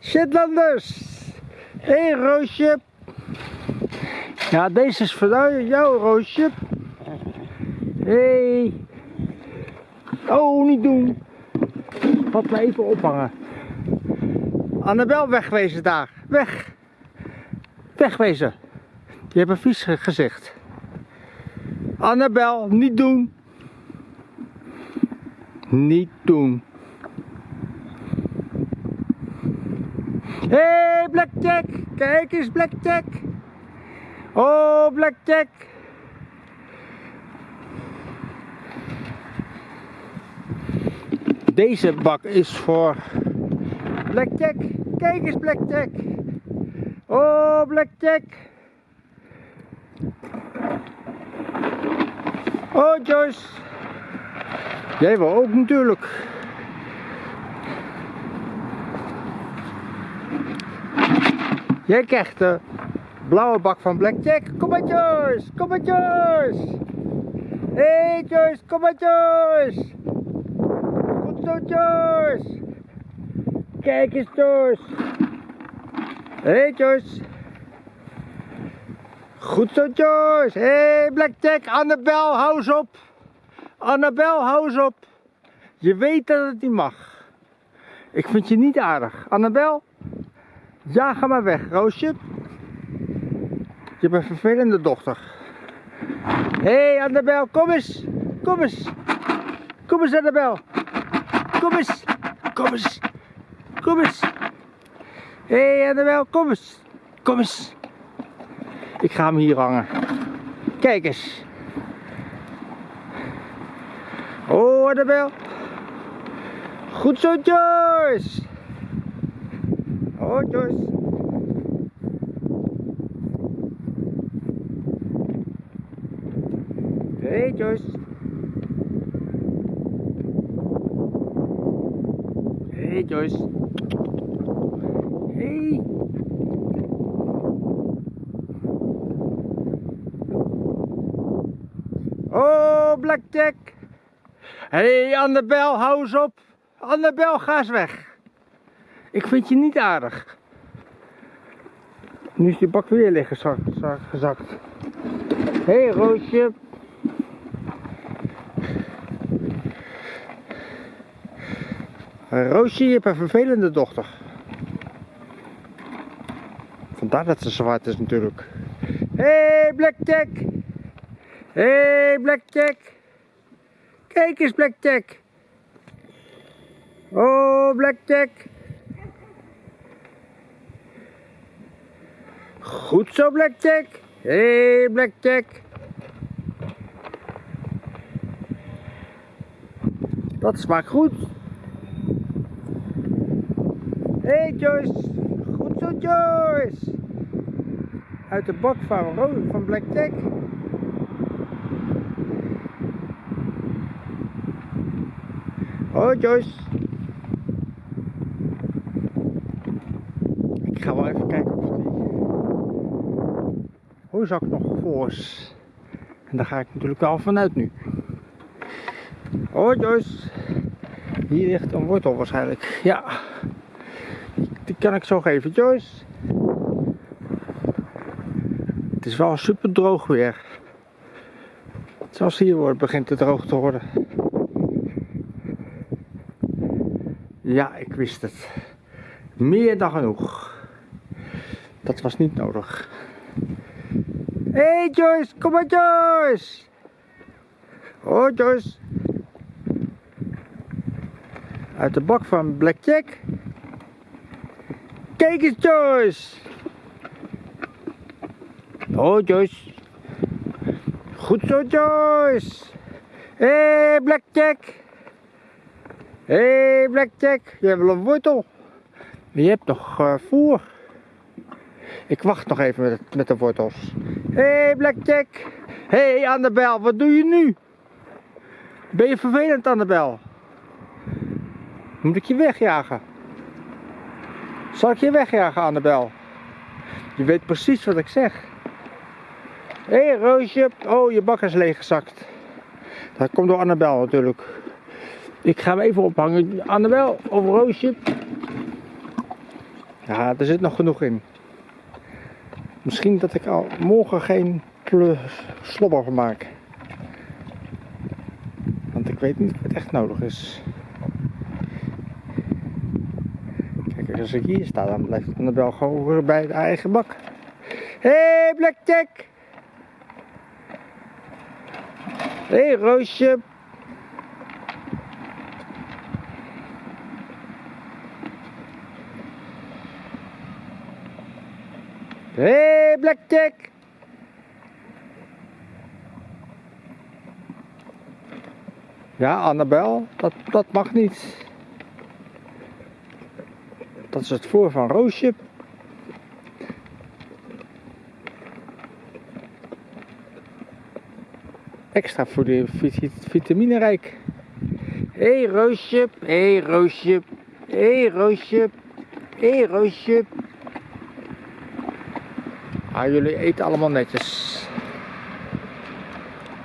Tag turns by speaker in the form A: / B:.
A: Shetlanders. Hé hey, Roosje. Ja, deze is voor jou Roosje. Hé. Hey. Oh, niet doen. Wat me even ophangen. Annabel wegwezen daar. Weg. Wegwezen. Je hebt een vies gezicht. Annabel, niet doen. Niet doen. Hé, hey, Blackjack! Kijk eens, Blackjack! Oh, Blackjack! Deze bak is voor Blackjack. Kijk eens, Blackjack! Oh, Blackjack! Oh, Joyce! Jij wil ook natuurlijk. Jij krijgt de blauwe bak van Blackjack. Kom maar Joyce, kom maar Joyce. Hé hey, Joyce, kom maar Joyce. Goed zo Joyce. Kijk eens Joyce. Hé hey, Joyce. Goed zo Joyce. Hé hey, Blackjack, Annabel, hou eens op. Annabel, hou eens op. Je weet dat het niet mag. Ik vind je niet aardig. Annabel? Ja, ga maar weg, Roosje. Je bent een vervelende dochter. Hé, hey, Annabel, kom eens. Kom eens. Kom eens, Annabel. Kom eens. Kom eens. Kom eens. Hé, hey, Annabel, kom eens. Kom eens. Ik ga hem hier hangen. Kijk eens. Oh, Annabel. Goed zo, Joyce. Joyce. Hey, Joyce. Hey. Oh, Blackjack. Hey, Annabel, hou eens op. Annabel, ga eens weg. Ik vind je niet aardig. Nu is die bak weer liggen gezakt. Hé, hey, Roosje. Roosje, je hebt een vervelende dochter. Vandaar dat ze zwart is natuurlijk. Hé, hey, Blackjack. Hé, hey, Blackjack. Kijk eens, Blackjack. Oh, Blackjack. Goed zo, Blackjack. Hé, hey, Blackjack. Dat smaakt goed. Hé, hey, Joyce. Goed zo, Joyce. Uit de bak van, van Blackjack. Oh, Joyce. Ik ga wel even kijken of die hooizak nog voor. En daar ga ik natuurlijk wel vanuit nu. Oh, Joyce. Hier ligt een wortel waarschijnlijk. Ja. Die kan ik zo geven, Joyce. Het is wel super droog weer. Zoals hier wordt, begint het droog te worden. Ja, ik wist het. Meer dan genoeg. Dat was niet nodig. Hé hey Joyce, kom maar Joyce! Oh Joyce. Uit de bak van Blackjack. Kijk eens Joyce! Oh Joyce. Goed zo Joyce! Hé hey, Blackjack! Hé hey, Blackjack, je hebt wel een wortel. Je hebt nog uh, voer. Ik wacht nog even met, met de wortels. Hé hey, Blackjack. Hé hey, Annabel, wat doe je nu? Ben je vervelend Annabel? Moet ik je wegjagen? Zal ik je wegjagen Annabel? Je weet precies wat ik zeg. Hé hey, Roosje. Oh, je bak is leeggezakt. Dat komt door Annabel natuurlijk. Ik ga hem even ophangen. Annabel of Roosje. Ja, er zit nog genoeg in. Misschien dat ik al morgen geen slobber van maak. Want ik weet niet of het echt nodig is. Kijk, als ik hier sta, dan blijft het wel gewoon bij de eigen bak. Hé, hey, Blackjack! Hé, hey, Roosje! Hé, hey, Blackjack! Ja, Annabel, dat, dat mag niet. Dat is het voor van Roosje. Extra voor de vitaminerijk. Hé hey, Roosje, hé hey, Roosje, hé hey, Roosje, hé hey, Roosje. Ah, jullie eten allemaal netjes.